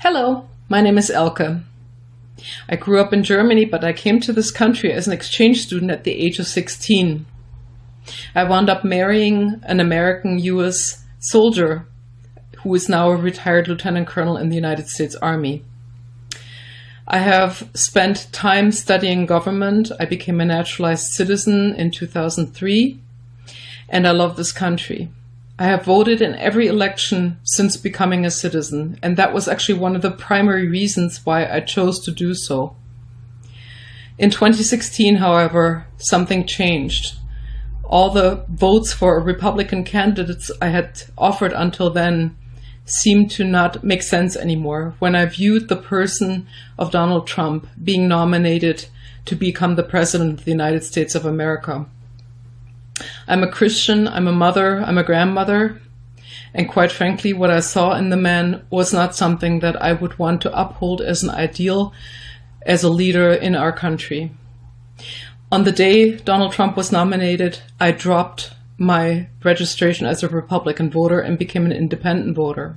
Hello, my name is Elke. I grew up in Germany, but I came to this country as an exchange student at the age of 16. I wound up marrying an American US soldier who is now a retired lieutenant colonel in the United States Army. I have spent time studying government. I became a naturalized citizen in 2003, and I love this country. I have voted in every election since becoming a citizen, and that was actually one of the primary reasons why I chose to do so. In 2016, however, something changed. All the votes for Republican candidates I had offered until then seemed to not make sense anymore when I viewed the person of Donald Trump being nominated to become the President of the United States of America. I'm a Christian, I'm a mother, I'm a grandmother. And quite frankly, what I saw in the man was not something that I would want to uphold as an ideal as a leader in our country. On the day Donald Trump was nominated, I dropped my registration as a Republican voter and became an independent voter.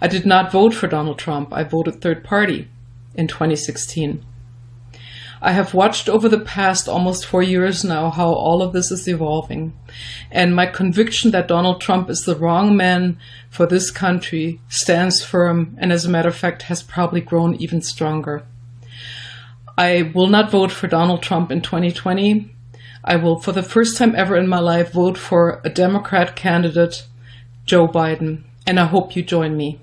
I did not vote for Donald Trump. I voted third party in 2016. I have watched over the past almost four years now how all of this is evolving. And my conviction that Donald Trump is the wrong man for this country stands firm and as a matter of fact has probably grown even stronger. I will not vote for Donald Trump in 2020. I will, for the first time ever in my life, vote for a Democrat candidate, Joe Biden, and I hope you join me.